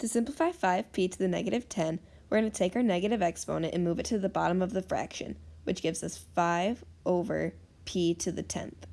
To simplify 5p to the negative 10, we're going to take our negative exponent and move it to the bottom of the fraction, which gives us 5 over p to the 10th.